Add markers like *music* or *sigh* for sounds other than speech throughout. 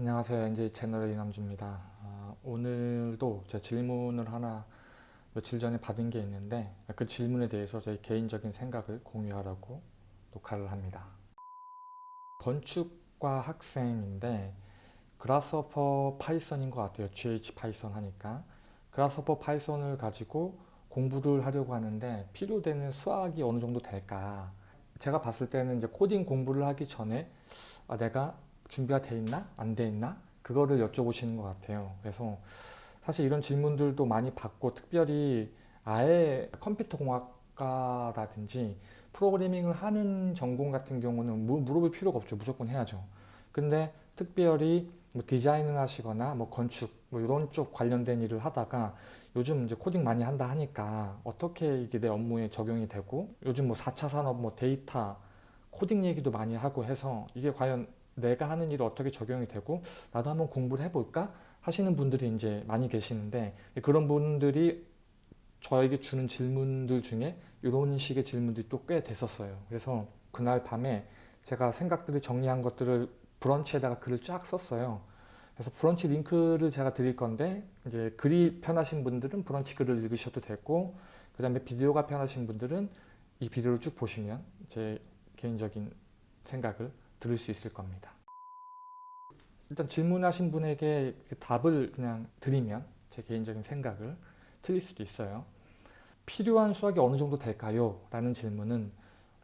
안녕하세요. NJ 채널의 이남주입니다. 아, 오늘도 제 질문을 하나 며칠 전에 받은 게 있는데 그 질문에 대해서 제 개인적인 생각을 공유하려고 녹화를 합니다. 건축과 학생인데 Grasshopper Python인 것 같아요. GH Python 하니까 Grasshopper Python을 가지고 공부를 하려고 하는데 필요되는 수학이 어느 정도 될까 제가 봤을 때는 이제 코딩 공부를 하기 전에 아, 내가 준비가 돼 있나? 안 돼 있나? 그거를 여쭤보시는 것 같아요. 그래서 사실 이런 질문들도 많이 받고 특별히 아예 컴퓨터 공학과라든지 프로그래밍을 하는 전공 같은 경우는 물어볼 필요가 없죠. 무조건 해야죠. 근데 특별히 뭐 디자인을 하시거나 뭐 건축 뭐 이런 쪽 관련된 일을 하다가 요즘 이제 코딩 많이 한다 하니까 어떻게 이게 내 업무에 적용이 되고 요즘 뭐 4차 산업 뭐 데이터 코딩 얘기도 많이 하고 해서 이게 과연 내가 하는 일이 어떻게 적용이 되고 나도 한번 공부를 해볼까? 하시는 분들이 이제 많이 계시는데 그런 분들이 저에게 주는 질문들 중에 이런 식의 질문들이 또 꽤 됐었어요. 그래서 그날 밤에 제가 생각들을 정리한 것들을 브런치에다가 글을 쫙 썼어요. 그래서 브런치 링크를 제가 드릴 건데 이제 글이 편하신 분들은 브런치 글을 읽으셔도 되고 그 다음에 비디오가 편하신 분들은 이 비디오를 쭉 보시면 제 개인적인 생각을 들을 수 있을 겁니다. 일단 질문하신 분에게 그 답을 그냥 드리면 제 개인적인 생각을 틀릴 수도 있어요. 필요한 수학이 어느 정도 될까요? 라는 질문은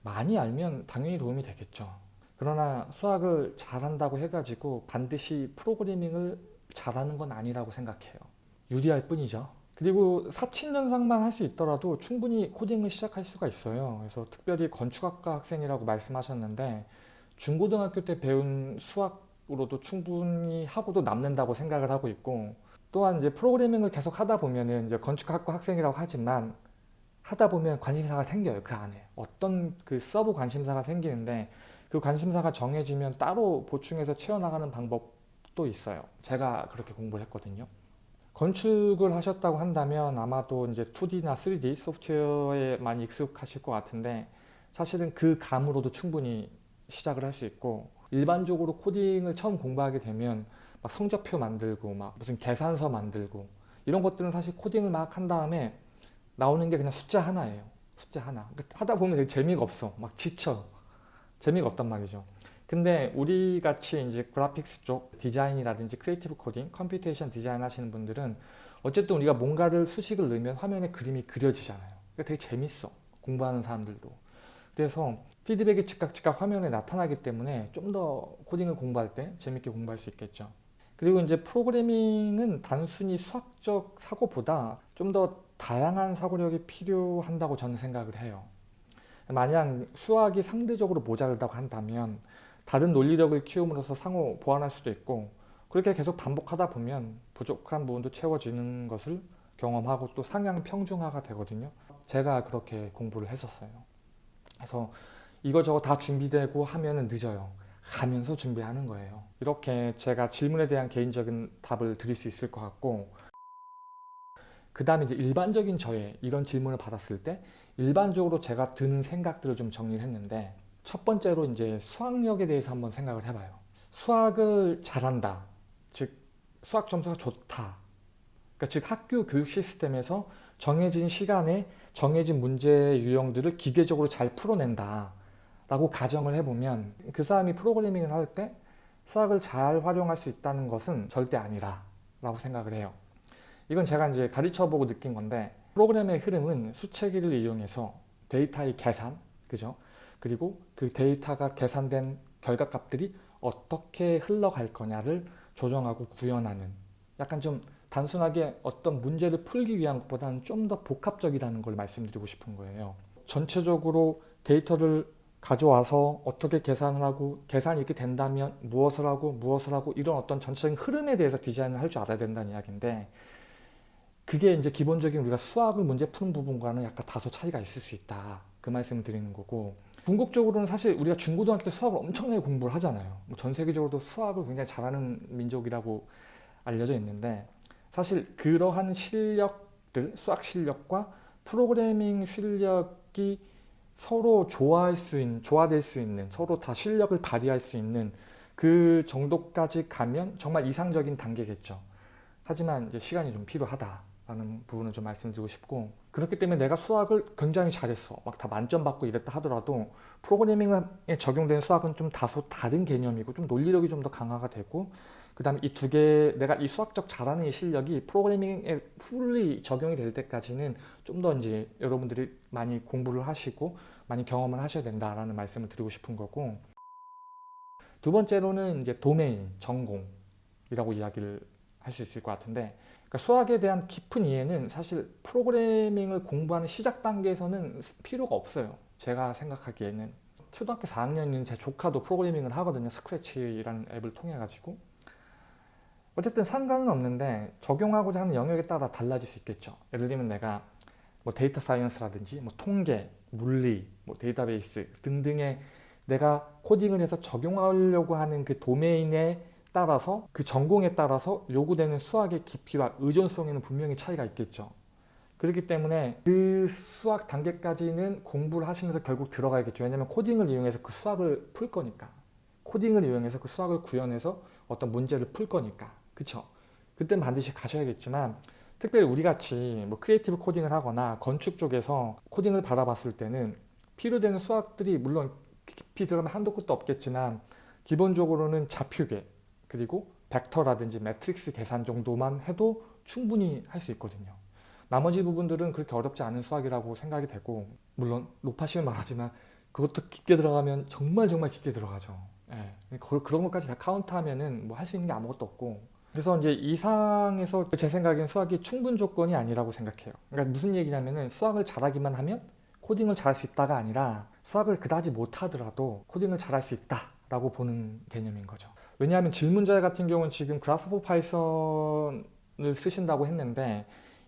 많이 알면 당연히 도움이 되겠죠. 그러나 수학을 잘한다고 해가지고 반드시 프로그래밍을 잘하는 건 아니라고 생각해요. 유리할 뿐이죠. 그리고 사칙연산만 할 수 있더라도 충분히 코딩을 시작할 수가 있어요. 그래서 특별히 건축학과 학생이라고 말씀하셨는데 중고등학교 때 배운 수학으로도 충분히 하고도 남는다고 생각을 하고 있고 또한 이제 프로그래밍을 계속 하다 보면은 이제 건축학과 학생이라고 하지만 하다 보면 관심사가 생겨요 그 안에. 어떤 그 sub 관심사가 생기는데 그 관심사가 정해지면 따로 보충해서 채워나가는 방법도 있어요. 제가 그렇게 공부를 했거든요. 건축을 하셨다고 한다면 아마도 이제 2D나 3D 소프트웨어에 많이 익숙하실 것 같은데 사실은 그 감으로도 충분히 시작을 할 수 있고 일반적으로 코딩을 처음 공부하게 되면 막 성적표 만들고 막 무슨 계산서 만들고 이런 것들은 사실 코딩을 막 한 다음에 나오는 게 그냥 숫자 하나예요. 숫자 하나. 그러니까 하다 보면 되게 재미가 없어. 막 지쳐. 재미가 없단 말이죠. 근데 우리 같이 이제 graphics 쪽 디자인이라든지 creative coding, computation design 하시는 분들은 어쨌든 우리가 뭔가를 수식을 넣으면 화면에 그림이 그려지잖아요. 그러니까 되게 재밌어. 공부하는 사람들도 그래서 피드백이 즉각 즉각 화면에 나타나기 때문에 좀 더 코딩을 공부할 때 재밌게 공부할 수 있겠죠. 그리고 이제 프로그래밍은 단순히 수학적 사고보다 좀 더 다양한 사고력이 필요한다고 저는 생각을 해요. 만약 수학이 상대적으로 모자르다고 한다면 다른 논리력을 키움으로써 상호 보완할 수도 있고 그렇게 계속 반복하다 보면 부족한 부분도 채워지는 것을 경험하고 또 상향 평중화가 되거든요. 제가 그렇게 공부를 했었어요. 그래서 이거저거 다 준비되고 하면 늦어요. 가면서 준비하는 거예요. 이렇게 제가 질문에 대한 개인적인 답을 드릴 수 있을 것 같고 그 다음에 이제 일반적인 저의 이런 질문을 받았을 때 일반적으로 제가 드는 생각들을 좀 정리를 했는데 첫 번째로 이제 수학력에 대해서 한번 생각을 해봐요. 수학을 잘한다. 즉 수학 점수가 좋다. 그러니까 즉 학교 교육 시스템에서 정해진 시간에 정해진 문제 유형들을 기계적으로 잘 풀어낸다 라고 가정을 해보면 그 사람이 프로그래밍을 할 때 수학을 잘 활용할 수 있다는 것은 절대 아니라 라고 생각을 해요. 이건 제가 이제 가르쳐보고 느낀 건데 프로그램의 흐름은 수체기를 이용해서 데이터의 계산 그죠? 그리고 그 데이터가 계산된 결과값들이 어떻게 흘러갈 거냐를 조정하고 구현하는 약간 좀 단순하게 어떤 문제를 풀기 위한 것보다는 좀 더 복합적이라는 걸 말씀드리고 싶은 거예요. 전체적으로 데이터를 가져와서 어떻게 계산을 하고 계산이 이렇게 된다면 무엇을 하고 무엇을 하고 이런 어떤 전체적인 흐름에 대해서 디자인을 할 줄 알아야 된다는 이야기인데 그게 이제 기본적인 우리가 수학을 문제 푸는 부분과는 약간 다소 차이가 있을 수 있다 그 말씀을 드리는 거고 궁극적으로는 사실 우리가 중고등학교 때 수학을 엄청나게 공부를 하잖아요 뭐전 세계적으로도 수학을 굉장히 잘하는 민족이라고 알려져 있는데 사실 그러한 실력들, 수학 실력과 프로그래밍 실력이 서로 조화할 수 있는, 조화될 수 있는, 서로 다 실력을 발휘할 수 있는 그 정도까지 가면 정말 이상적인 단계겠죠. 하지만 이제 시간이 좀 필요하다라는 부분을 좀 말씀드리고 싶고 그렇기 때문에 내가 수학을 굉장히 잘했어. 막 다 만점 받고 이랬다 하더라도 프로그래밍에 적용되는 수학은 좀 다소 다른 개념이고 좀 논리력이 좀 더 강화가 되고 그 다음에 이 두 개 내가 이 수학적 잘하는 이 실력이 프로그래밍에 풀리 적용이 될 때까지는 좀 더 이제 여러분들이 많이 공부를 하시고 많이 경험을 하셔야 된다라는 말씀을 드리고 싶은 거고 두 번째로는 이제 도메인, 전공이라고 이야기를 할 수 있을 것 같은데 그러니까 수학에 대한 깊은 이해는 사실 프로그래밍을 공부하는 시작 단계에서는 필요가 없어요. 제가 생각하기에는 초등학교 4학년인 제 조카도 프로그래밍을 하거든요. Scratch라는 앱을 통해 가지고 어쨌든 상관은 없는데 적용하고자 하는 영역에 따라 달라질 수 있겠죠. 예를 들면 내가 뭐 data science라든지 뭐 통계, 물리, 뭐 데이터베이스 등등의 내가 코딩을 해서 적용하려고 하는 그 domain에 따라서 그 전공에 따라서 요구되는 수학의 깊이와 의존성에는 분명히 차이가 있겠죠. 그렇기 때문에 그 수학 단계까지는 공부를 하시면서 결국 들어가야겠죠. 왜냐하면 코딩을 이용해서 그 수학을 풀 거니까. 코딩을 이용해서 그 수학을 구현해서 어떤 문제를 풀 거니까. 그쵸? 그땐 반드시 가셔야겠지만 특별히 우리같이 뭐 creative coding을 하거나 건축 쪽에서 코딩을 바라봤을 때는 필요되는 수학들이 물론 깊이 들어가면 한도 끝도 없겠지만 기본적으로는 좌표계 그리고 벡터라든지 매트릭스 계산 정도만 해도 충분히 할 수 있거든요. 나머지 부분들은 그렇게 어렵지 않은 수학이라고 생각이 되고 물론 노파심에 말하지만 그것도 깊게 들어가면 정말 정말 깊게 들어가죠. 예. 그런 것까지 다 count하면은 뭐 할 수 있는 게 아무것도 없고 그래서 이제 의사에서 제 생각엔 수학이 충분 조건이 아니라고 생각해요. 그러니까 무슨 얘기냐면은 수학을 잘하기만 하면 코딩을 잘할 수 있다가 아니라 수학을 그다지 못하더라도 코딩을 잘할 수 있다라고 보는 개념인 거죠. 왜냐하면 질문자 같은 경우는 지금 Grasshopper Python을 쓰신다고 했는데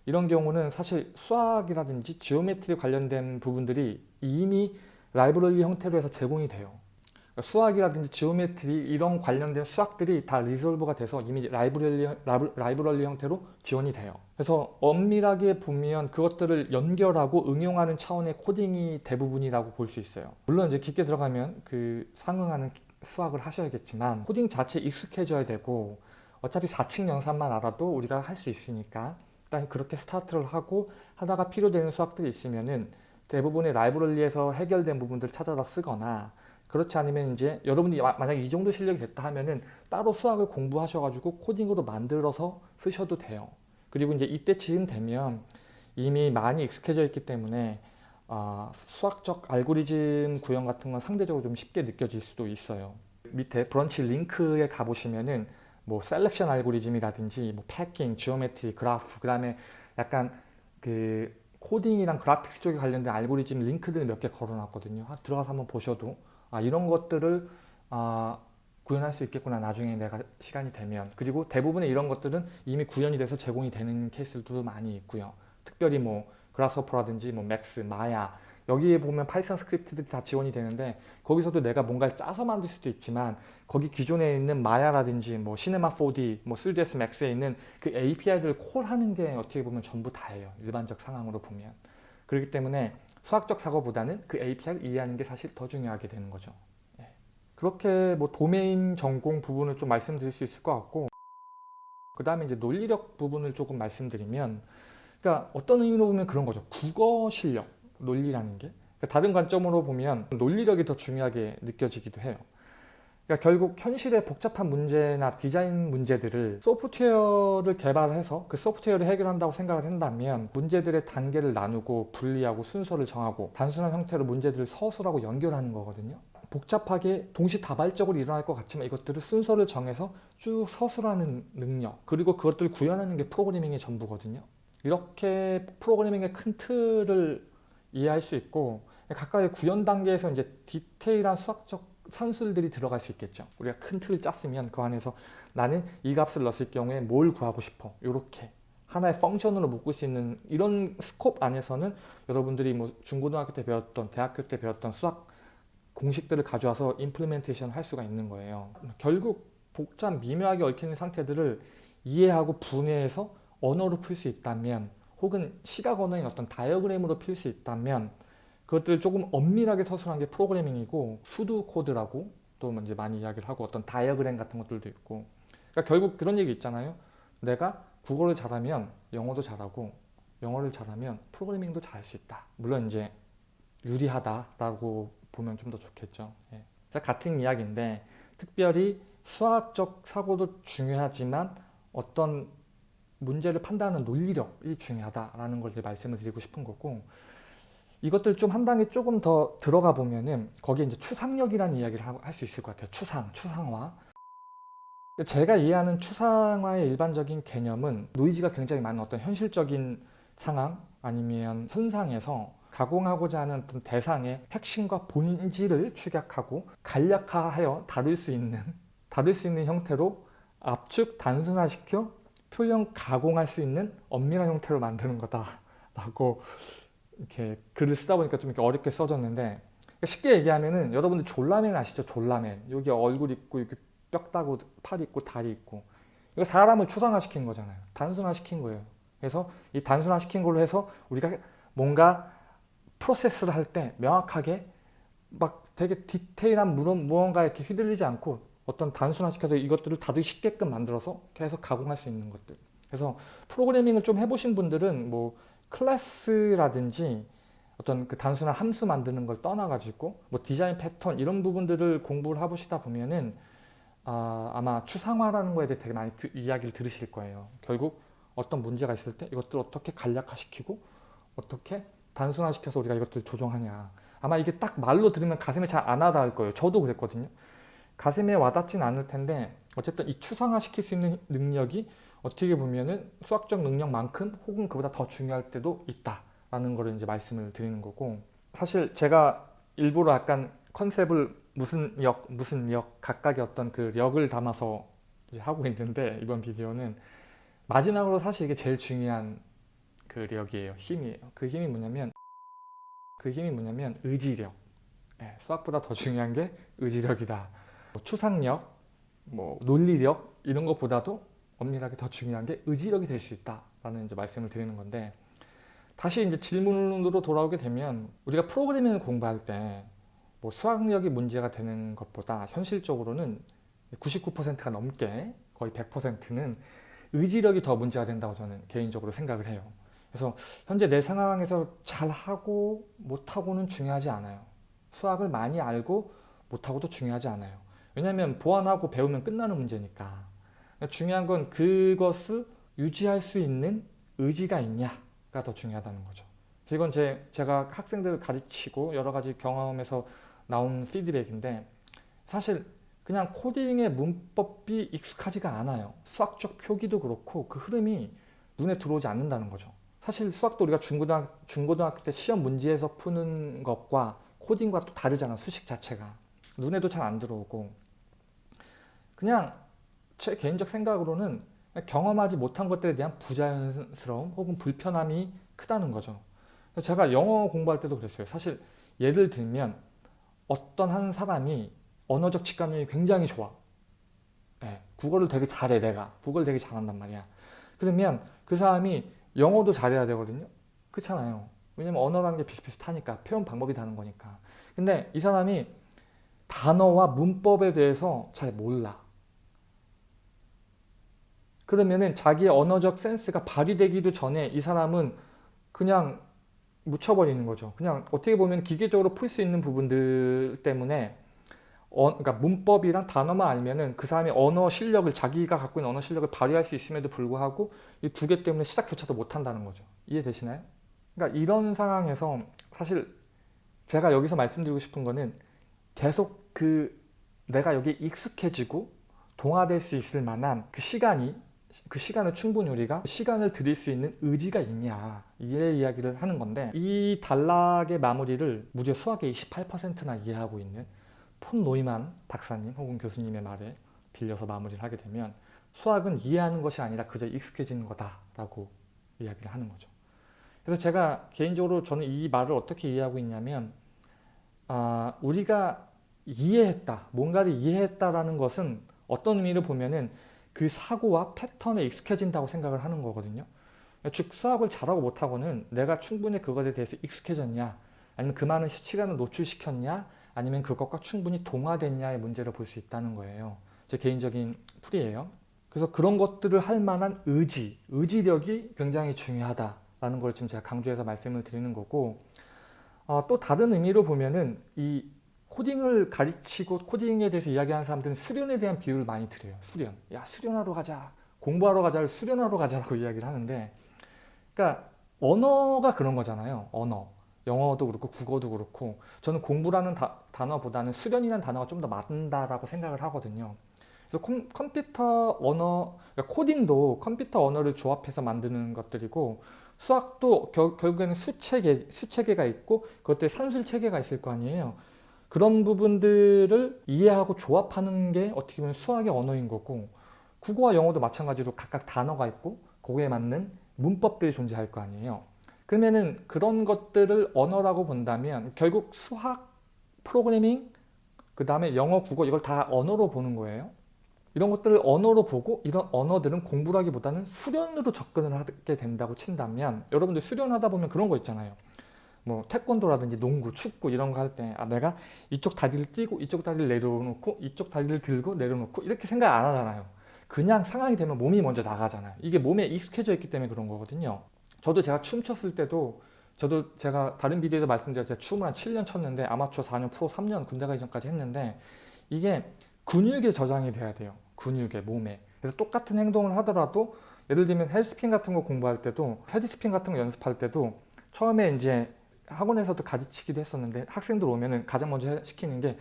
이런 경우는 사실 수학이라든지 geometry 관련된 부분들이 이미 library 형태로 해서 제공이 돼요. 그러니까 수학이라든지 geometry 이런 관련된 수학들이 다 resolve가 돼서 이미 library, library 형태로 지원이 돼요. 그래서 엄밀하게 보면 그것들을 연결하고 응용하는 차원의 코딩이 대부분이라고 볼 수 있어요. 물론 이제 깊게 들어가면 그 상응하는 수학을 하셔야겠지만 코딩 자체에 익숙해져야 되고 어차피 4층 연산만 알아도 우리가 할 수 있으니까 일단 그렇게 스타트를 하고 하다가 필요되는 수학들이 있으면은 대부분의 라이브러리에서 해결된 부분들을 찾아다 쓰거나 그렇지 않으면 이제 여러분이 만약에 이 정도 실력이 됐다 하면은 따로 수학을 공부하셔가지고 코딩으로 만들어서 쓰셔도 돼요. 그리고 이제 이때쯤 되면 이미 많이 익숙해져 있기 때문에 어, 수학적 알고리즘 구현 같은 건 상대적으로 좀 쉽게 느껴질 수도 있어요. 밑에 브런치 링크에 가보시면은 뭐 selection 알고리즘이라든지 뭐 packing, geometry, 그래프 그 다음에 약간 그 코딩이랑 그래픽스 쪽에 관련된 알고리즘 링크들 몇 개 걸어놨거든요. 들어가서 한번 보셔도 아, 이런 것들을 아, 구현할 수 있겠구나 나중에 내가 시간이 되면 그리고 대부분의 이런 것들은 이미 구현이 돼서 제공이 되는 케이스들도 많이 있고요. 특별히 뭐 Grasshopper라든지 뭐 Max, Maya 여기에 보면 Python 스크립트들이 다 지원이 되는데 거기서도 내가 뭔가를 짜서 만들 수도 있지만 거기 기존에 있는 Maya라든지 뭐 Cinema 4D, 뭐 3ds max에 있는 그 API들을 call하는 게 어떻게 보면 전부 다예요. 일반적 상황으로 보면. 그렇기 때문에 수학적 사고보다는 그 API를 이해하는 게 사실 더 중요하게 되는 거죠. 예. 그렇게 뭐 도메인 전공 부분을 좀 말씀드릴 수 있을 것 같고 그 다음에 이제 논리력 부분을 조금 말씀드리면 그러니까 어떤 의미로 보면 그런 거죠. 국어 실력, 논리라는 게. 그러니까 다른 관점으로 보면 논리력이 더 중요하게 느껴지기도 해요. 그러니까 결국 현실의 복잡한 문제나 디자인 문제들을 소프트웨어를 개발해서 그 소프트웨어를 해결한다고 생각을 한다면 문제들의 단계를 나누고 분리하고 순서를 정하고 단순한 형태로 문제들을 서술하고 연결하는 거거든요. 복잡하게 동시다발적으로 일어날 것 같지만 이것들을 순서를 정해서 쭉 서술하는 능력 그리고 그것들을 구현하는 게 프로그래밍의 전부거든요. 이렇게 프로그래밍의 큰 틀을 이해할 수 있고 각각의 구현 단계에서 이제 디테일한 수학적 산술들이 들어갈 수 있겠죠. 우리가 큰 틀을 짰으면 그 안에서 나는 이 값을 넣었을 경우에 뭘 구하고 싶어. 이렇게 하나의 펑션으로 묶을 수 있는 이런 스콥 안에서는 여러분들이 뭐 중고등학교 때 배웠던 대학교 때 배웠던 수학 공식들을 가져와서 임플리멘테이션 할 수가 있는 거예요. 결국 복잡 미묘하게 얽혀있는 상태들을 이해하고 분해해서 언어로 풀 수 있다면 혹은 시각 언어인 어떤 다이어그램으로 풀 수 있다면 그것들을 조금 엄밀하게 서술한 게 프로그래밍이고 pseudo code라고 이제 많이 이야기를 하고 어떤 다이어그램 같은 것들도 있고 그러니까 결국 그런 얘기 있잖아요. 내가 국어를 잘하면 영어도 잘하고 영어를 잘하면 프로그래밍도 잘할 수 있다. 물론 이제 유리하다라고 보면 좀 더 좋겠죠. 예. 같은 이야기인데 특별히 수학적 사고도 중요하지만 어떤 문제를 판단하는 논리력이 중요하다라는 걸 이제 말씀을 드리고 싶은 거고 이것들 좀 한 단계 조금 더 들어가 보면은 거기에 이제 추상력이라는 이야기를 할 수 있을 것 같아요. 추상, 추상화. 제가 이해하는 추상화의 일반적인 개념은 노이즈가 굉장히 많은 어떤 현실적인 상황 아니면 현상에서 가공하고자 하는 어떤 대상의 핵심과 본질을 축약하고 간략화하여 다룰 수 있는 *laughs* 다룰 수 있는 형태로 압축 단순화시켜 표현 가공할 수 있는 엄밀한 형태로 만드는 거다라고 이렇게 글을 쓰다 보니까 좀 이렇게 어렵게 써졌는데 쉽게 얘기하면은 여러분들 졸라맨 아시죠? 졸라맨 여기 얼굴 있고 이렇게 뼈 따고 팔 있고 다리 있고 이거 사람을 추상화시킨 거잖아요. 단순화시킨 거예요. 그래서 이 단순화시킨 걸로 해서 우리가 뭔가 프로세스를 할 때 명확하게 막 되게 디테일한 무언가에 이렇게 휘둘리지 않고 어떤 단순화시켜서 이것들을 다들 쉽게끔 만들어서 계속 가공할 수 있는 것들 그래서 프로그래밍을 좀 해보신 분들은 뭐 클래스라든지 어떤 그 단순한 함수 만드는 걸 떠나가지고 뭐 디자인 패턴 이런 부분들을 공부를 해보시다 보면은 아, 아마 추상화라는 거에 대해 되게 많이 드, 이야기를 들으실 거예요. 결국 어떤 문제가 있을 때 이것들을 어떻게 간략화시키고 어떻게 단순화시켜서 우리가 이것들을 조정하냐 아마 이게 딱 말로 들으면 가슴에 잘 안 와닿을 거예요. 저도 그랬거든요. 가슴에 와닿진 않을 텐데 어쨌든 이 추상화시킬 수 있는 능력이 어떻게 보면은 수학적 능력만큼 혹은 그보다 더 중요할 때도 있다라는 거를 이제 말씀을 드리는 거고 사실 제가 일부러 약간 컨셉을 무슨 역 무슨 역 각각의 어떤 그 력을 담아서 하고 있는데 이번 비디오는 마지막으로 사실 이게 제일 중요한 그 력이에요. 힘이에요. 그 힘이 뭐냐면 그 힘이 뭐냐면 의지력. 네, 수학보다 더 중요한 게 의지력이다. 뭐 추상력 뭐 논리력 이런 것보다도 엄밀하게 더 중요한 게 의지력이 될 수 있다라는 이제 말씀을 드리는 건데 다시 이제 질문으로 돌아오게 되면 우리가 프로그래밍을 공부할 때 뭐 수학력이 문제가 되는 것보다 현실적으로는 99%가 넘게 거의 100%는 의지력이 더 문제가 된다고 저는 개인적으로 생각을 해요. 그래서 현재 내 상황에서 잘하고 못하고는 중요하지 않아요. 수학을 많이 알고 못하고도 중요하지 않아요. 왜냐하면 보완하고 배우면 끝나는 문제니까. 중요한 건 그것을 유지할 수 있는 의지가 있냐가 더 중요하다는 거죠. 이건 제, 제가 학생들을 가르치고 여러 가지 경험에서 나온 피드백인데 사실 그냥 코딩의 문법이 익숙하지가 않아요. 수학적 표기도 그렇고 그 흐름이 눈에 들어오지 않는다는 거죠. 사실 수학도 우리가 중고등학, 중고등학교 때 시험 문제에서 푸는 것과 코딩과 또 다르잖아 수식 자체가 눈에도 잘 안 들어오고 그냥 제 개인적 생각으로는 경험하지 못한 것들에 대한 부자연스러움 혹은 불편함이 크다는 거죠. 제가 영어 공부할 때도 그랬어요. 사실 예를 들면 어떤 한 사람이 언어적 직관력이 굉장히 좋아. 네, 국어를 되게 잘해 내가. 국어를 되게 잘한단 말이야. 그러면 그 사람이 영어도 잘해야 되거든요. 그렇잖아요. 왜냐면 언어라는 게 비슷비슷하니까 표현 방법이 다른 거니까. 근데 이 사람이 단어와 문법에 대해서 잘 몰라. 그러면은 자기의 언어적 센스가 발휘되기도 전에 이 사람은 그냥 묻혀버리는 거죠. 그냥 어떻게 보면 기계적으로 풀 수 있는 부분들 때문에 어, 그러니까 문법이랑 단어만 알면은 그 사람의 언어 실력을 자기가 갖고 있는 언어 실력을 발휘할 수 있음에도 불구하고 이 두 개 때문에 시작조차도 못한다는 거죠. 이해되시나요? 그러니까 이런 상황에서 사실 제가 여기서 말씀드리고 싶은 거는 계속 그 내가 여기 익숙해지고 동화될 수 있을 만한 그 시간이 그 시간을 충분히 우리가 시간을 들일 수 있는 의지가 있냐 이 이야기를 하는 건데 이 단락의 마무리를 무려 수학의 28%나 이해하고 있는 폰 노이만 박사님 혹은 교수님의 말에 빌려서 마무리를 하게 되면 수학은 이해하는 것이 아니라 그저 익숙해지는 거다라고 이야기를 하는 거죠. 그래서 제가 개인적으로 저는 이 말을 어떻게 이해하고 있냐면 아, 우리가 이해했다, 뭔가를 이해했다라는 것은 어떤 의미로 보면은 그 사고와 패턴에 익숙해진다고 생각을 하는 거거든요. 즉 수학을 잘하고 못하고는 내가 충분히 그것에 대해서 익숙해졌냐 아니면 그 많은 시간을 노출시켰냐 아니면 그것과 충분히 동화됐냐의 문제를 볼 수 있다는 거예요. 제 개인적인 풀이에요. 그래서 그런 것들을 할 만한 의지, 의지력이 굉장히 중요하다라는 걸 지금 제가 강조해서 말씀을 드리는 거고 어, 또 다른 의미로 보면은 이 코딩을 가르치고 코딩에 대해서 이야기하는 사람들은 수련에 대한 비유를 많이 드려요. 수련. 야 수련하러 가자. 공부하러 가자를 수련하러 가자라고 *laughs* 이야기를 하는데 그러니까 언어가 그런 거잖아요. 언어. 영어도 그렇고 국어도 그렇고 저는 공부라는 다, 단어보다는 수련이라는 단어가 좀 더 맞는다라고 생각을 하거든요. 그래서 컴, 컴퓨터 언어, 그러니까 코딩도 컴퓨터 언어를 조합해서 만드는 것들이고 수학도 결, 결국에는 수체계, 수체계가 있고 그것들 산술 체계가 있을 거 아니에요. 그런 부분들을 이해하고 조합하는 게 어떻게 보면 수학의 언어인 거고 국어와 영어도 마찬가지로 각각 단어가 있고 거기에 맞는 문법들이 존재할 거 아니에요. 그러면은 그런 것들을 언어라고 본다면 결국 수학, 프로그래밍, 그 다음에 영어, 국어 이걸 다 언어로 보는 거예요. 이런 것들을 언어로 보고 이런 언어들은 공부를 하기보다는 수련으로 접근을 하게 된다고 친다면 여러분들 수련하다 보면 그런 거 있잖아요. 뭐 태권도라든지 농구, 축구 이런 거 할 때 아, 내가 이쪽 다리를 띄고 이쪽 다리를 내려놓고 이쪽 다리를 들고 내려놓고 이렇게 생각 안 하잖아요. 그냥 상황이 되면 몸이 먼저 나가잖아요. 이게 몸에 익숙해져 있기 때문에 그런 거거든요. 저도 제가 춤췄을 때도 저도 제가 다른 비디오에서 말씀드렸 제가 춤을 한 7년 췄는데 아마추어 4년, 프로 3년 군대 가기 전까지 했는데 이게 근육에 저장이 돼야 돼요. 근육에, 몸에. 그래서 똑같은 행동을 하더라도 예를 들면 헬스핀 같은 거 공부할 때도 헤드스핀 같은 거 연습할 때도 처음에 이제 학원에서도 가르치기도 했었는데 학생들 오면은 가장 먼저 시키는 게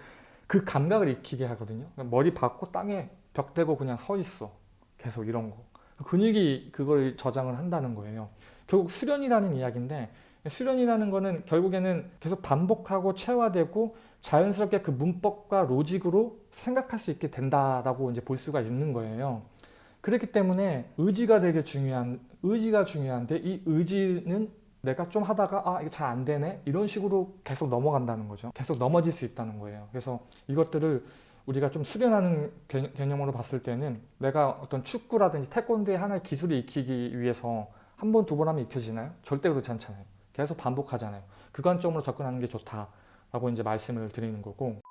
그 감각을 익히게 하거든요. 머리 박고 땅에 벽 대고 그냥 서 있어. 계속 이런 거. 근육이 그걸 저장을 한다는 거예요. 결국 수련이라는 이야기인데 수련이라는 거는 결국에는 계속 반복하고 체화되고 자연스럽게 그 문법과 로직으로 생각할 수 있게 된다라고 이제 볼 수가 있는 거예요. 그렇기 때문에 의지가 되게 중요한 의지가 중요한데 이 의지는 내가 좀 하다가 아 이거 잘 안 되네 이런 식으로 계속 넘어간다는 거죠. 계속 넘어질 수 있다는 거예요. 그래서 이것들을 우리가 좀 수련하는 개념으로 봤을 때는 내가 어떤 축구라든지 태권도의 하나의 기술을 익히기 위해서 한 번, 두 번 하면 익혀지나요? 절대 그렇지 않잖아요. 계속 반복하잖아요. 그 관점으로 접근하는 게 좋다라고 이제 말씀을 드리는 거고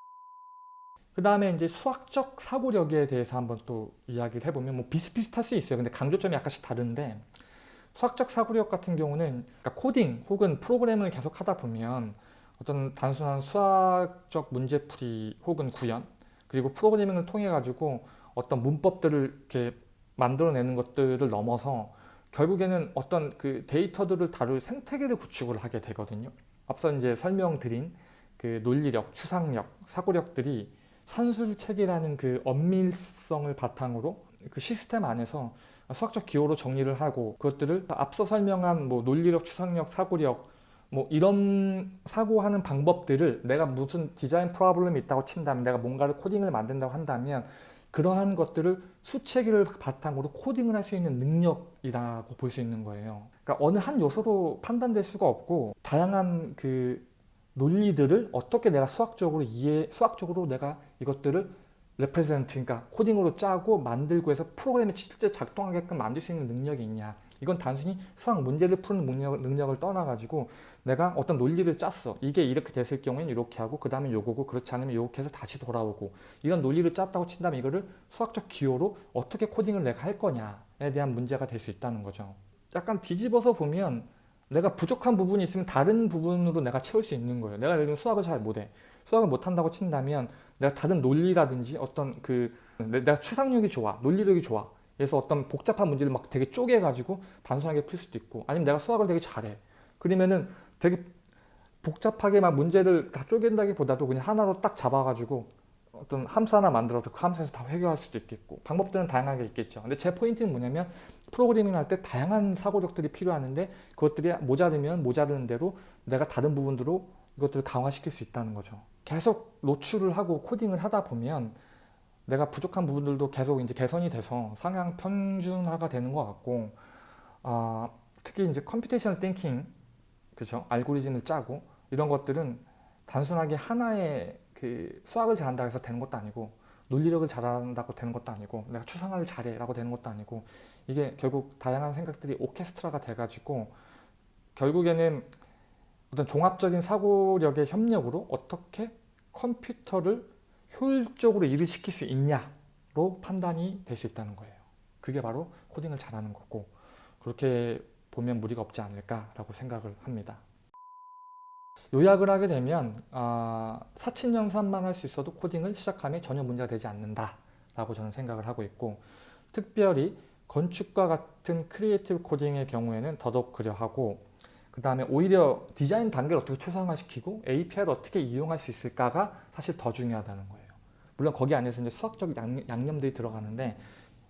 그 다음에 이제 수학적 사고력에 대해서 한번 또 이야기를 해보면 뭐 비슷비슷할 수 있어요. 근데 강조점이 약간씩 다른데 수학적 사고력 같은 경우는 그러니까 코딩 혹은 프로그램을 계속 하다 보면 어떤 단순한 수학적 문제풀이 혹은 구현 그리고 프로그래밍을 통해 가지고 어떤 문법들을 이렇게 만들어내는 것들을 넘어서 결국에는 어떤 그 데이터들을 다룰 생태계를 구축을 하게 되거든요. 앞서 이제 설명드린 그 논리력, 추상력, 사고력들이 산술체계라는 그 엄밀성을 바탕으로 그 시스템 안에서 수학적 기호로 정리를 하고 그것들을 앞서 설명한 뭐 논리력, 추상력, 사고력 뭐 이런 사고하는 방법들을 내가 무슨 디자인 프로블럼이 있다고 친다면 내가 뭔가를 코딩을 만든다고 한다면 그러한 것들을 수체계를 바탕으로 코딩을 할 수 있는 능력이라고 볼 수 있는 거예요. 그러니까 어느 한 요소로 판단될 수가 없고 다양한 그 논리들을 어떻게 내가 수학적으로 이해, 수학적으로 내가 이것들을 레프레젠트, 그러니까 코딩으로 짜고 만들고 해서 프로그램이 실제 작동하게끔 만들 수 있는 능력이 있냐. 이건 단순히 수학 문제를 푸는 능력, 능력을 떠나가지고 내가 어떤 논리를 짰어. 이게 이렇게 됐을 경우에는 이렇게 하고 그 다음에 요거고 그렇지 않으면 이렇게 해서 다시 돌아오고 이런 논리를 짰다고 친다면 이거를 수학적 기호로 어떻게 코딩을 내가 할 거냐에 대한 문제가 될 수 있다는 거죠. 약간 뒤집어서 보면 내가 부족한 부분이 있으면 다른 부분으로 내가 채울 수 있는 거예요. 내가 예를 들면 수학을 잘 못해. 수학을 못한다고 친다면 내가 다른 논리라든지 어떤 그 내가 추상력이 좋아. 논리력이 좋아. 그래서 어떤 복잡한 문제를 막 되게 쪼개가지고 단순하게 풀 수도 있고 아니면 내가 수학을 되게 잘해. 그러면은 되게 복잡하게 막 문제를 다 쪼갠다기보다도 그냥 하나로 딱 잡아가지고 어떤 함수 하나 만들어서 그 함수에서 다 해결할 수도 있겠고 방법들은 다양하게 있겠죠. 근데 제 포인트는 뭐냐면 프로그래밍 할때 다양한 사고력들이 필요하는데 그것들이 모자르면 모자르는 대로 내가 다른 부분으로 이것들을 강화시킬 수 있다는 거죠. 계속 노출을 하고 코딩을 하다 보면 내가 부족한 부분들도 계속 이제 개선이 돼서 상향 평준화가 되는 것 같고 아, 특히 이제 computational thinking 그죠 알고리즘을 짜고 이런 것들은 단순하게 하나의 그 수학을 잘한다고 해서 되는 것도 아니고 논리력을 잘한다고 되는 것도 아니고 내가 추상화를 잘해 라고 되는 것도 아니고 이게 결국 다양한 생각들이 오케스트라가 돼가지고 결국에는 어떤 종합적인 사고력의 협력으로 어떻게 컴퓨터를 효율적으로 일을 시킬 수 있냐로 판단이 될 수 있다는 거예요. 그게 바로 코딩을 잘하는 거고 그렇게 보면 무리가 없지 않을까라고 생각을 합니다. 요약을 하게 되면 아, 사칙연산만 할 수 있어도 코딩을 시작하면 전혀 문제가 되지 않는다 라고 저는 생각을 하고 있고 특별히 건축과 같은 creative coding의 경우에는 더더욱 그러하고 그 다음에 오히려 디자인 단계를 어떻게 추상화시키고 API를 어떻게 이용할 수 있을까가 사실 더 중요하다는 거예요. 물론 거기 안에서 이제 수학적 양념 들이 들어가는데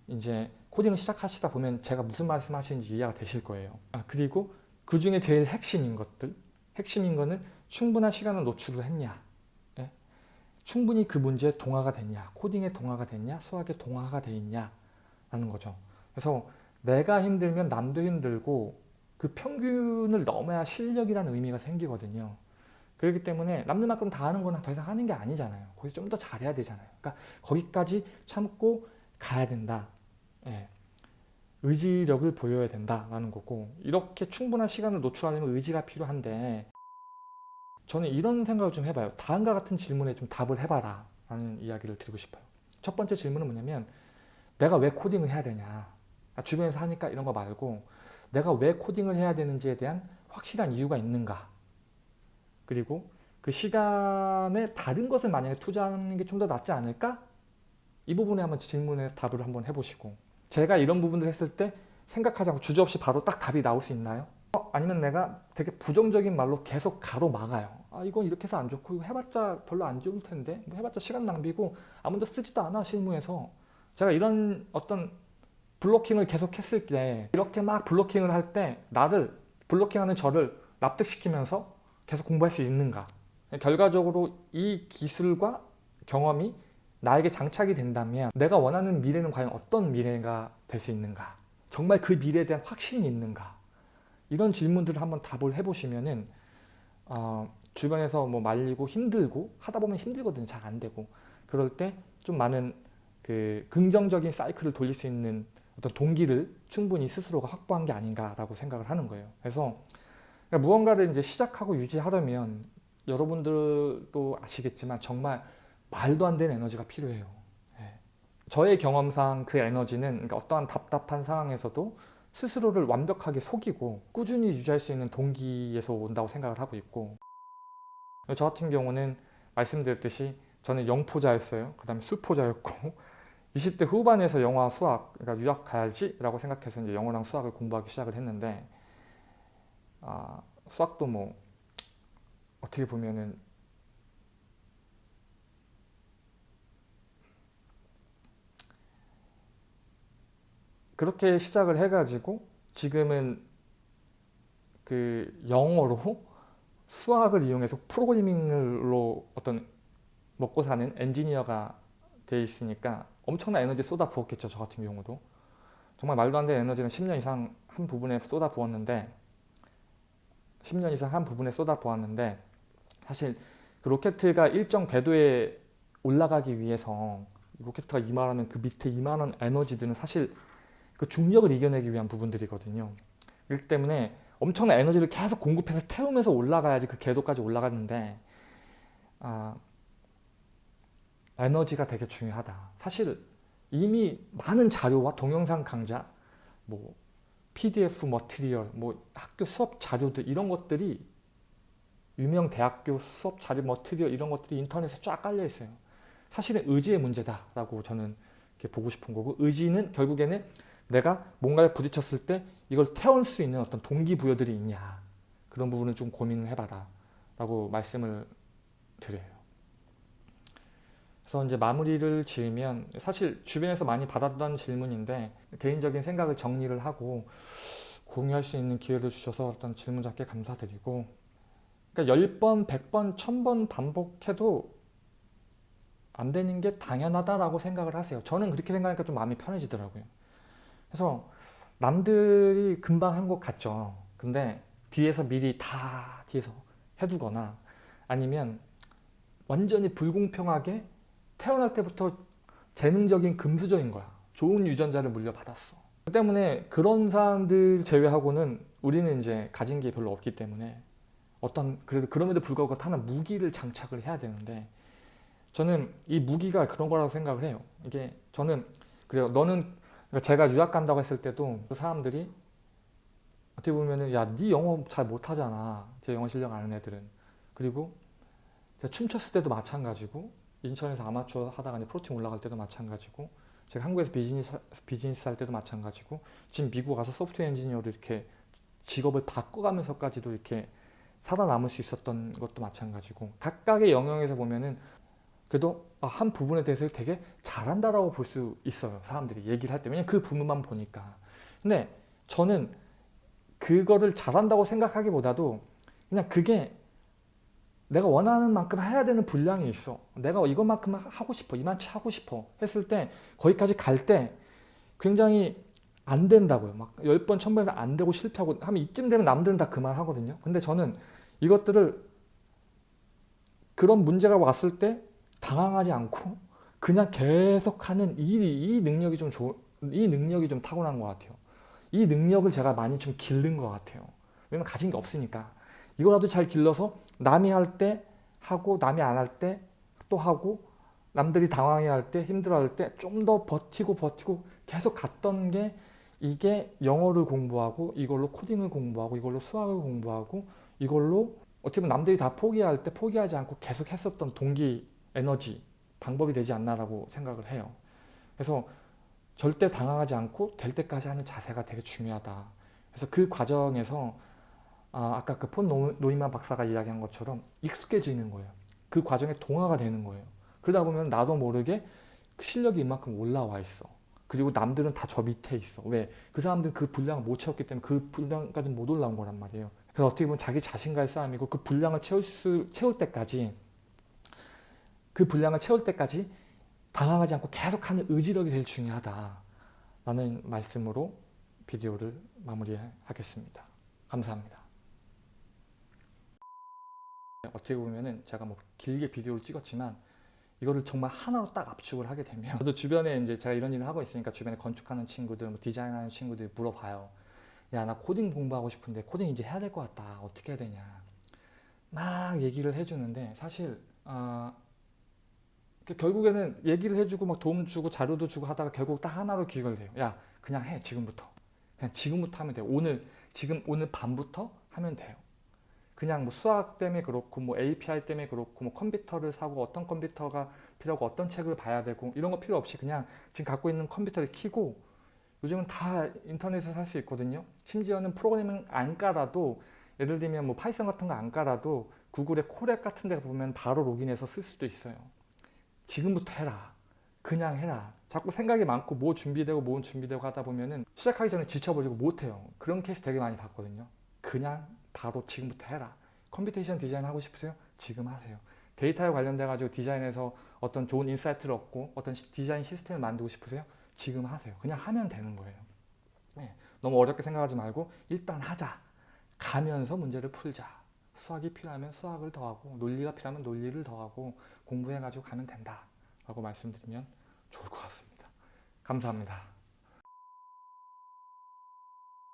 이제 코딩을 시작하시다 보면 제가 무슨 말씀하시는지 이해가 되실 거예요. 아, 그리고 그 중에 제일 핵심인 것들, 핵심인 거는 충분한 시간을 노출을 했냐, 예? 충분히 그 문제에 동화가 됐냐, 코딩에 동화가 됐냐, 수학에 동화가 돼 있냐 라는 거죠. 그래서 내가 힘들면 남도 힘들고 그 평균을 넘어야 실력이라는 의미가 생기거든요. 그렇기 때문에 남들만큼 다 하는 거는 더 이상 하는 게 아니잖아요. 거기서 좀 더 잘해야 되잖아요. 그러니까 거기까지 참고 가야 된다. 예. 의지력을 보여야 된다라는 거고 이렇게 충분한 시간을 노출하려면 의지가 필요한데 저는 이런 생각을 좀 해봐요. 다음과 같은 질문에 좀 답을 해봐라 라는 이야기를 드리고 싶어요. 첫 번째 질문은 뭐냐면 내가 왜 코딩을 해야 되냐 아, 주변에서 하니까 이런 거 말고 내가 왜 코딩을 해야 되는지에 대한 확실한 이유가 있는가 그리고 그 시간에 다른 것을 만약에 투자하는 게 좀 더 낫지 않을까? 이 부분에 한번 질문에 답을 한번 해보시고 제가 이런 부분들 했을 때 생각하지 않고 주저없이 바로 딱 답이 나올 수 있나요? 어, 아니면 내가 되게 부정적인 말로 계속 가로막아요. 아 이건 이렇게 해서 안 좋고 이거 해봤자 별로 안 좋을 텐데 뭐 해봤자 시간 낭비고 아무도 쓰지도 않아 실무에서 제가 이런 어떤 블로킹을 계속 했을 때 이렇게 막 블로킹을 할 때 나를 블로킹하는 저를 납득시키면서 계속 공부할 수 있는가 결과적으로 이 기술과 경험이 나에게 장착이 된다면 내가 원하는 미래는 과연 어떤 미래가 될 수 있는가? 정말 그 미래에 대한 확신이 있는가? 이런 질문들을 한번 답을 해보시면 은 어, 주변에서 뭐 말리고 힘들고 하다 보면 힘들거든요. 잘 안 되고. 그럴 때 좀 많은 그 긍정적인 사이클을 돌릴 수 있는 어떤 동기를 충분히 스스로가 확보한 게 아닌가라고 생각을 하는 거예요. 그래서 그러니까 무언가를 이제 시작하고 유지하려면 여러분들도 아시겠지만 정말 말도 안 되는 에너지가 필요해요. 예. 저의 경험상 그 에너지는 그러니까 어떠한 답답한 상황에서도 스스로를 완벽하게 속이고 꾸준히 유지할 수 있는 동기에서 온다고 생각을 하고 있고 저 같은 경우는 말씀드렸듯이 저는 영포자였어요. 그 다음에 수포자였고 *laughs* 20대 후반에서 영화 수학, 그러니까 유학 가야지 라고 생각해서 이제 영어랑 수학을 공부하기 시작을 했는데 아, 수학도 뭐 어떻게 보면은 그렇게 시작을 해가지고 지금은 그 영어로 수학을 이용해서 프로그래밍으로 어떤 먹고 사는 엔지니어가 돼 있으니까 엄청난 에너지 쏟아 부었겠죠 저 같은 경우도. 정말 말도 안 되는 에너지는 10년 이상 한 부분에 쏟아 부었는데 10년 이상 한 부분에 쏟아 부었는데 사실 그 로켓가 일정 궤도에 올라가기 위해서 로켓가 이만하면 그 밑에 이만한 에너지들은 사실 그 중력을 이겨내기 위한 부분들이거든요 그렇기 때문에 엄청난 에너지를 계속 공급해서 태우면서 올라가야지 그 궤도까지 올라갔는데 아, 에너지가 되게 중요하다. 사실 이미 많은 자료와 동영상 강좌, 뭐 PDF 머티리얼, 뭐 학교 수업 자료들 이런 것들이 유명 대학교 수업 자료 머티리얼 이런 것들이 인터넷에 쫙 깔려 있어요. 사실은 의지의 문제다라고 저는 보고 싶은 거고 의지는 결국에는 내가 뭔가를 부딪혔을 때 이걸 태울 수 있는 어떤 동기부여들이 있냐 그런 부분은 좀 고민을 해봐라 라고 말씀을 드려요. 그래서 이제 마무리를 지으면 사실 주변에서 많이 받았던 질문인데 개인적인 생각을 정리를 하고 공유할 수 있는 기회를 주셔서 어떤 질문 잡게 감사드리고 그러니까 10번, 100번, 1000번 반복해도 안 되는 게 당연하다라고 생각을 하세요. 저는 그렇게 생각하니까 좀 마음이 편해지더라고요. 그래서 남들이 금방 한 것 같죠. 근데 뒤에서 미리 다 뒤에서 해두거나 아니면 완전히 불공평하게 태어날 때부터 재능적인 금수저인 거야. 좋은 유전자를 물려받았어. 그 때문에 그런 사람들 제외하고는 우리는 이제 가진 게 별로 없기 때문에 어떤 그래도 그럼에도 불구하고 하나 무기를 장착을 해야 되는데 저는 이 무기가 그런 거라고 생각을 해요. 이게 저는 그래요. 너는 제가 유학 간다고 했을 때도 그 사람들이 어떻게 보면은 야, 네 영어 잘 못하잖아. 제 영어 실력 아는 애들은. 그리고 제가 춤췄을 때도 마찬가지고 인천에서 아마추어 하다가 이제 프로팀 올라갈 때도 마찬가지고 제가 한국에서 비즈니스 비즈니스 할 때도 마찬가지고 지금 미국 가서 소프트웨어 엔지니어로 이렇게 직업을 바꿔가면서까지도 이렇게 살아남을 수 있었던 것도 마찬가지고 각각의 영역에서 보면은 그래도 아, 한 부분에 대해서 되게 잘한다라고 볼 수 있어요 사람들이 얘기를 할 때. 왜냐면 그 부분만 보니까. 근데 저는 그거를 잘한다고 생각하기보다도 그냥 그게 내가 원하는 만큼 해야 되는 분량이 있어. 내가 이것만큼 하고 싶어 이만치 하고 싶어 했을 때 거기까지 갈 때 굉장히 안 된다고요. 막 10번 1000번에서 안 되고 실패하고 하면 이쯤 되면 남들은 다 그만하거든요. 근데 저는 이것들을 그런 문제가 왔을 때 당황하지 않고 그냥 계속 하는 이, 이 능력이 좀 좋, 이 능력이 좀 타고난 것 같아요. 이 능력을 제가 많이 좀 기른 것 같아요. 왜냐면 가진 게 없으니까. 이거라도 잘 길러서 남이 할 때 하고 남이 안 할 때 또 하고 남들이 당황해 할 때 힘들어 할 때 좀 더 버티고 버티고 계속 갔던 게 이게 영어를 공부하고 이걸로 코딩을 공부하고 이걸로 수학을 공부하고 이걸로 어떻게 보면 남들이 다 포기할 때 포기하지 않고 계속 했었던 동기 에너지 방법이 되지 않나라고 생각을 해요. 그래서 절대 당황하지 않고 될 때까지 하는 자세가 되게 중요하다. 그래서 그 과정에서 아, 아까 그 폰 노이만 박사가 이야기한 것처럼 익숙해지는 거예요. 그 과정에 동화가 되는 거예요. 그러다 보면 나도 모르게 실력이 이만큼 올라와 있어. 그리고 남들은 다 저 밑에 있어. 왜? 그 사람들은 그 분량을 못 채웠기 때문에 그 분량까지 못 올라온 거란 말이에요. 그래서 어떻게 보면 자기 자신과의 싸움이고 그 분량을 채울, 수, 채울 때까지 그 분량을 채울 때까지 당황하지 않고 계속하는 의지력이 제일 중요하다 라는 말씀으로 비디오를 마무리하겠습니다. 감사합니다. 어떻게 보면은 제가 뭐 길게 비디오를 찍었지만 이거를 정말 하나로 딱 압축을 하게 되면 저도 주변에 이제 제가 이런 일을 하고 있으니까 주변에 건축하는 친구들, 뭐 디자인하는 친구들이 물어봐요. 야 나 코딩 공부하고 싶은데 코딩 이제 해야 될 것 같다. 어떻게 해야 되냐. 막 얘기를 해주는데 사실 어, 결국에는 얘기를 해주고 막 도움 주고 자료도 주고 하다가 결국 딱 하나로 해요. 야 그냥 해 지금부터. 그냥 지금부터 하면 돼요. 오늘 지금 오늘 밤부터 하면 돼요. 그냥 뭐 수학 때문에 그렇고 뭐 API 때문에 그렇고 뭐 컴퓨터를 사고 어떤 컴퓨터가 필요하고 어떤 책을 봐야 되고 이런 거 필요 없이 그냥 지금 갖고 있는 컴퓨터를 키고 요즘은 다 인터넷에서 살 수 있거든요. 심지어는 프로그래밍 안 깔아도 예를 들면 뭐 Python 같은 거 안 깔아도 구글의 Colab 같은 데 보면 바로 로그인해서 쓸 수도 있어요. 지금부터 해라. 그냥 해라. 자꾸 생각이 많고 뭐 준비되고 뭐 준비되고 하다 보면은 시작하기 전에 지쳐버리고 못해요. 그런 케이스 되게 많이 봤거든요. 그냥 바로 지금부터 해라. computation design 하고 싶으세요? 지금 하세요. 데이터에 관련돼 가지고 디자인에서 어떤 좋은 insight를 얻고 어떤 디자인 시스템을 만들고 싶으세요? 지금 하세요. 그냥 하면 되는 거예요. 네. 너무 어렵게 생각하지 말고 일단 하자. 가면서 문제를 풀자. 수학이 필요하면 수학을 더하고 논리가 필요하면 논리를 더하고 공부해가지고 가면 된다 라고 말씀드리면 좋을 것 같습니다. 감사합니다.